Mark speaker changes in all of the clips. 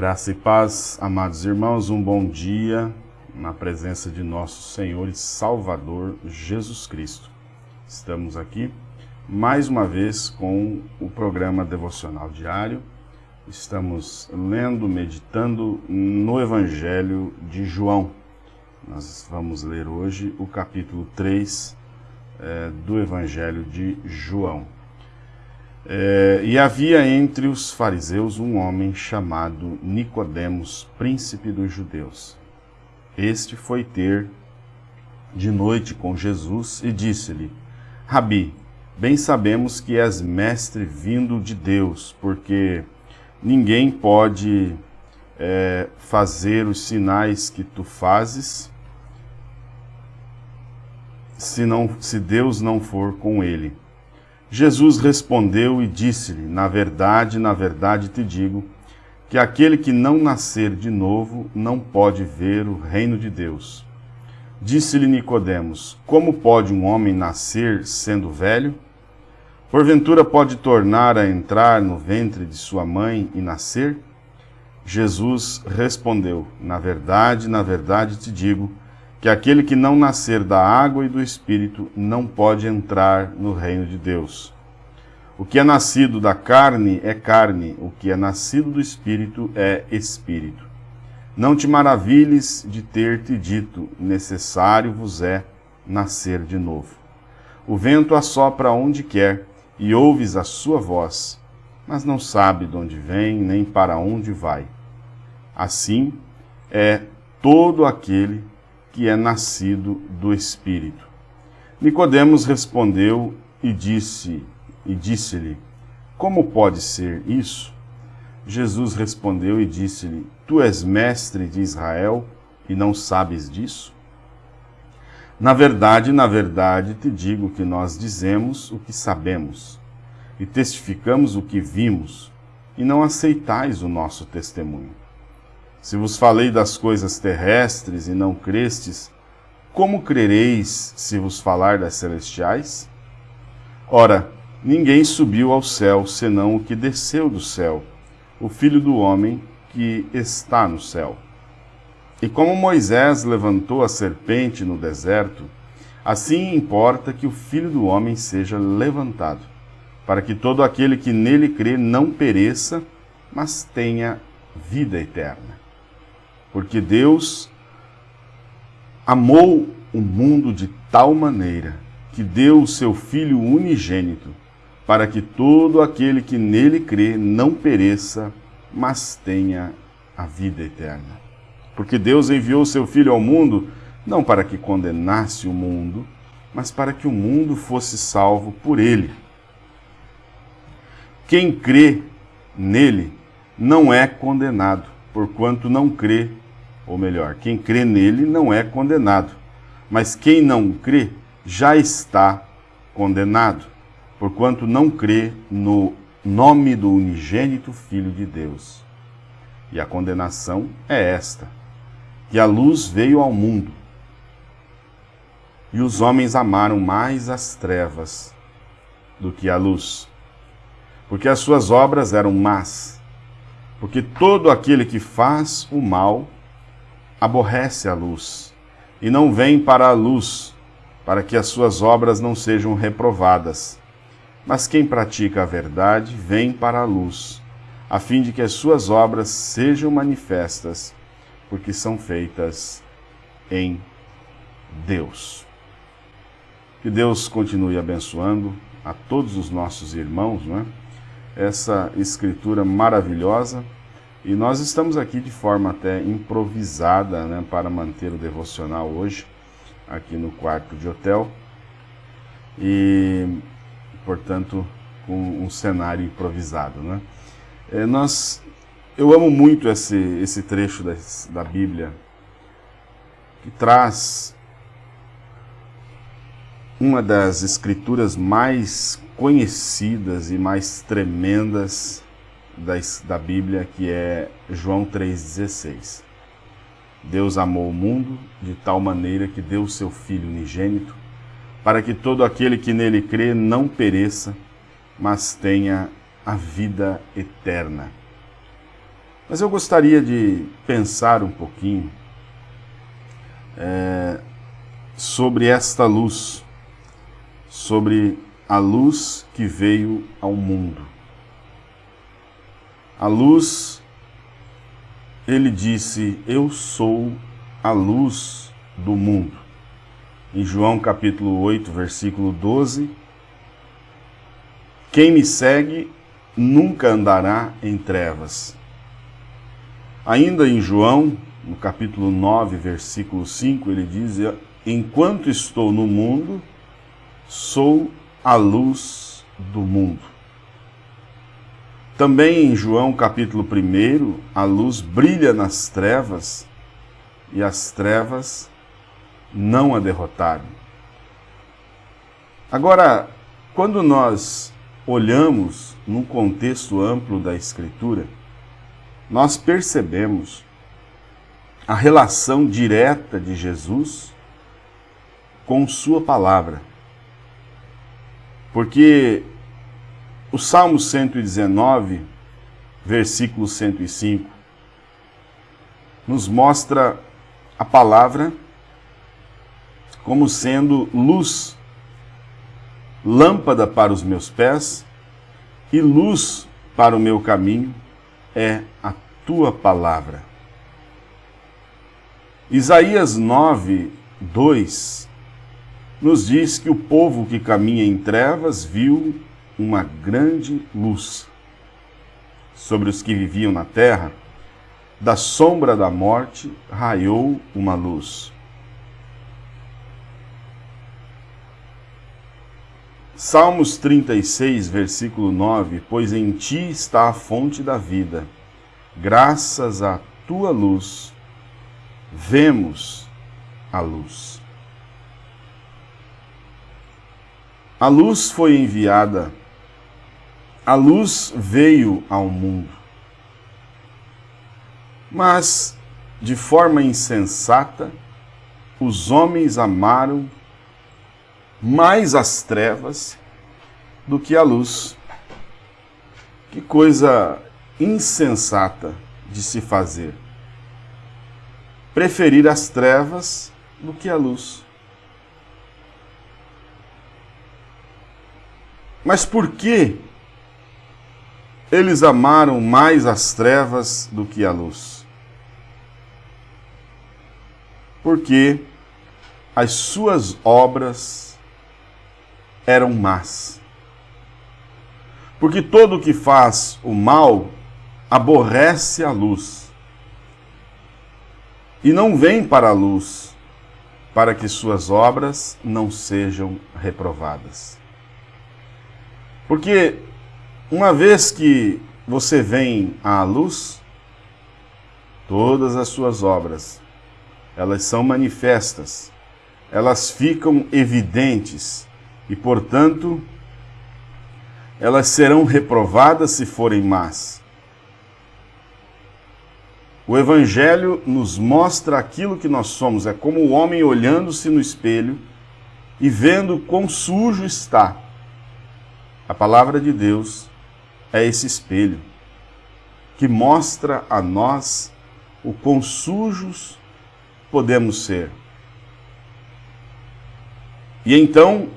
Speaker 1: Graça e paz, amados irmãos, um bom dia na presença de nosso Senhor e Salvador Jesus Cristo. Estamos aqui mais uma vez com o programa devocional diário. Estamos lendo, meditando no Evangelho de João. Nós vamos ler hoje o capítulo 3 é, do Evangelho de João. É, e havia entre os fariseus um homem chamado Nicodemos, príncipe dos judeus. Este foi ter de noite com Jesus e disse-lhe: Rabi, bem sabemos que és mestre vindo de Deus, porque ninguém pode é, fazer os sinais que tu fazes se, não, se Deus não for com ele. Jesus respondeu e disse-lhe: Na verdade, na verdade te digo, que aquele que não nascer de novo não pode ver o reino de Deus. Disse-lhe Nicodemos: Como pode um homem nascer sendo velho? Porventura pode tornar a entrar no ventre de sua mãe e nascer? Jesus respondeu: Na verdade, na verdade te digo, que aquele que não nascer da água e do Espírito não pode entrar no reino de Deus. O que é nascido da carne é carne, o que é nascido do Espírito é Espírito. Não te maravilhes de ter te dito, necessário vos é nascer de novo. O vento assopra onde quer e ouves a sua voz, mas não sabe de onde vem nem para onde vai. Assim é todo aquele que é nascido do Espírito. Nicodemos respondeu e disse e disse-lhe: Como pode ser isso? Jesus respondeu e disse-lhe: Tu és mestre de Israel e não sabes disso? Na verdade, na verdade, te digo que nós dizemos o que sabemos e testificamos o que vimos, e não aceitais o nosso testemunho. Se vos falei das coisas terrestres e não crestes, como crereis se vos falar das celestiais? Ora, ninguém subiu ao céu senão o que desceu do céu, o Filho do Homem que está no céu. E como Moisés levantou a serpente no deserto, assim importa que o Filho do Homem seja levantado, para que todo aquele que nele crê não pereça, mas tenha vida eterna porque Deus amou o mundo de tal maneira que deu o seu Filho unigênito, para que todo aquele que nele crê não pereça, mas tenha a vida eterna. Porque Deus enviou o seu Filho ao mundo não para que condenasse o mundo, mas para que o mundo fosse salvo por ele. Quem crê nele não é condenado, porquanto não crê ou melhor, quem crê nele não é condenado, mas quem não crê já está condenado, porquanto não crê no nome do unigênito Filho de Deus. E a condenação é esta: que a luz veio ao mundo, e os homens amaram mais as trevas do que a luz, porque as suas obras eram más. Porque todo aquele que faz o mal aborrece a luz e não vem para a luz, para que as suas obras não sejam reprovadas. Mas quem pratica a verdade vem para a luz, a fim de que as suas obras sejam manifestas, porque são feitas em Deus. Que Deus continue abençoando a todos os nossos irmãos, não é? Essa escritura maravilhosa e nós estamos aqui de forma até improvisada né, para manter o devocional hoje, aqui no quarto de hotel. E, portanto, com um cenário improvisado. Né? É, nós, eu amo muito esse, esse trecho da, da Bíblia que traz uma das escrituras mais conhecidas e mais tremendas da, da Bíblia, que é João 3,16. Deus amou o mundo de tal maneira que deu o seu Filho unigênito, para que todo aquele que nele crê não pereça, mas tenha a vida eterna. Mas eu gostaria de pensar um pouquinho é, sobre esta luz, sobre a luz que veio ao mundo. A luz, ele disse: Eu sou a luz do mundo. Em João capítulo 8, versículo 12, quem me segue nunca andará em trevas. Ainda em João, no capítulo 9, versículo 5, ele diz: Enquanto estou no mundo, sou a luz do mundo. Também em João capítulo 1, a luz brilha nas trevas e as trevas não a derrotaram. Agora, quando nós olhamos num contexto amplo da Escritura, nós percebemos a relação direta de Jesus com Sua palavra. Porque o Salmo 119, versículo 105, nos mostra a palavra como sendo luz lâmpada para os meus pés e luz para o meu caminho é a tua palavra. Isaías 9, 2 nos diz que o povo que caminha em trevas viu uma grande luz. Sobre os que viviam na terra, da sombra da morte raiou uma luz. Salmos 36, versículo 9: Pois em ti está a fonte da vida, graças à tua luz, vemos a luz. A luz foi enviada, a luz veio ao mundo. Mas, de forma insensata, os homens amaram mais as trevas do que a luz. Que coisa insensata de se fazer. Preferir as trevas do que a luz. Mas por que eles amaram mais as trevas do que a luz? Porque as suas obras eram más. Porque todo o que faz o mal aborrece a luz e não vem para a luz, para que suas obras não sejam reprovadas. Porque uma vez que você vem à luz, todas as suas obras, elas são manifestas, elas ficam evidentes e, portanto, elas serão reprovadas se forem más. O Evangelho nos mostra aquilo que nós somos, é como o homem olhando-se no espelho e vendo quão sujo está. A palavra de Deus é esse espelho que mostra a nós o quão sujos podemos ser. E então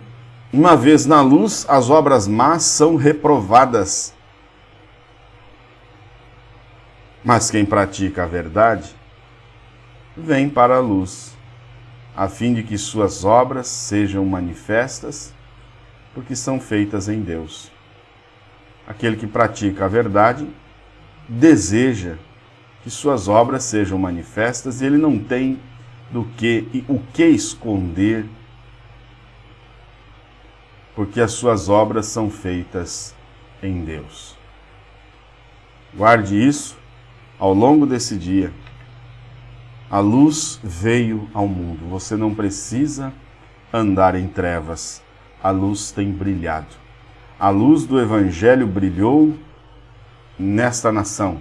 Speaker 1: uma vez na luz, as obras más são reprovadas. Mas quem pratica a verdade vem para a luz, a fim de que suas obras sejam manifestas, porque são feitas em Deus. Aquele que pratica a verdade deseja que suas obras sejam manifestas e ele não tem do que o que esconder porque as suas obras são feitas em Deus. Guarde isso ao longo desse dia. A luz veio ao mundo. Você não precisa andar em trevas. A luz tem brilhado. A luz do Evangelho brilhou nesta nação.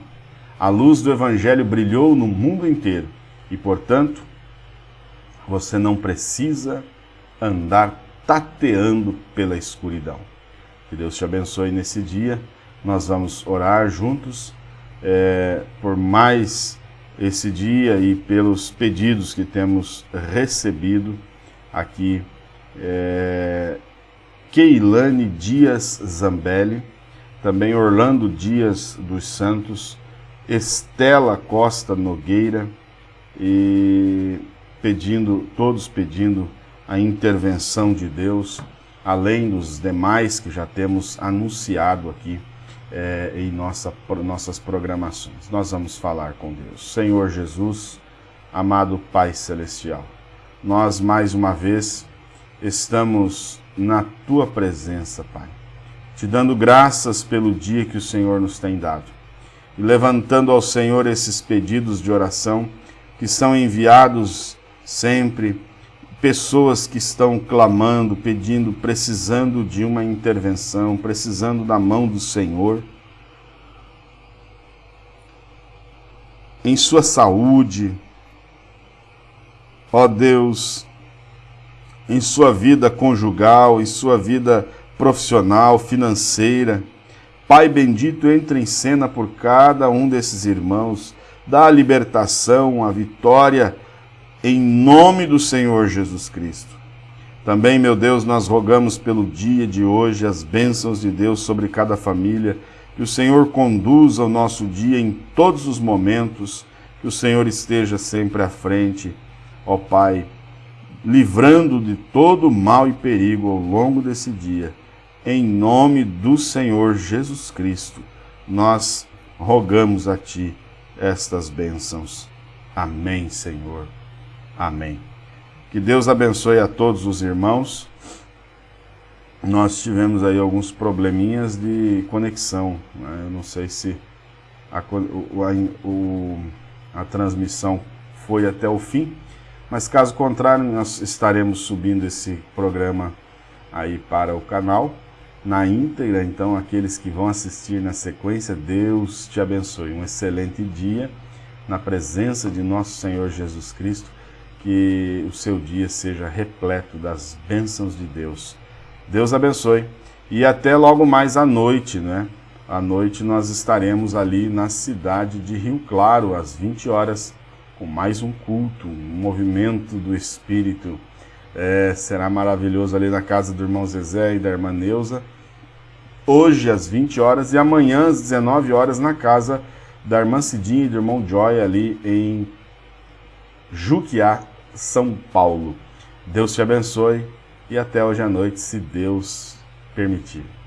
Speaker 1: A luz do Evangelho brilhou no mundo inteiro. E, portanto, você não precisa andar tateando pela escuridão. Que Deus te abençoe nesse dia. Nós vamos orar juntos é, por mais esse dia e pelos pedidos que temos recebido aqui. É, Keilane Dias Zambelli, também Orlando Dias dos Santos, Estela Costa Nogueira, e pedindo, todos pedindo a intervenção de Deus, além dos demais que já temos anunciado aqui é, em nossa, nossas programações. Nós vamos falar com Deus. Senhor Jesus, amado Pai Celestial, nós mais uma vez estamos na Tua presença, Pai, te dando graças pelo dia que o Senhor nos tem dado e levantando ao Senhor esses pedidos de oração que são enviados sempre pessoas que estão clamando, pedindo, precisando de uma intervenção, precisando da mão do Senhor. Em sua saúde, ó Deus, em sua vida conjugal, em sua vida profissional, financeira. Pai bendito, entra em cena por cada um desses irmãos, dá a libertação, a vitória, em nome do Senhor Jesus Cristo. Também, meu Deus, nós rogamos pelo dia de hoje as bênçãos de Deus sobre cada família, que o Senhor conduza o nosso dia em todos os momentos, que o Senhor esteja sempre à frente, ó Pai, livrando de todo mal e perigo ao longo desse dia. Em nome do Senhor Jesus Cristo, nós rogamos a Ti estas bênçãos. Amém, Senhor. Amém. Que Deus abençoe a todos os irmãos. Nós tivemos aí alguns probleminhas de conexão. Né? Eu não sei se a, o, a, a transmissão foi até o fim, mas caso contrário, nós estaremos subindo esse programa aí para o canal na íntegra. Então, aqueles que vão assistir na sequência, Deus te abençoe. Um excelente dia na presença de nosso Senhor Jesus Cristo que o seu dia seja repleto das bênçãos de Deus. Deus abençoe. E até logo mais à noite, né? À noite nós estaremos ali na cidade de Rio Claro, às 20 horas, com mais um culto, um movimento do Espírito. É, será maravilhoso ali na casa do irmão Zezé e da irmã Neuza. Hoje às 20 horas e amanhã às 19 horas na casa da irmã Cidinha e do irmão Joy ali em Juquiá, são Paulo. Deus te abençoe e até hoje à noite, se Deus permitir.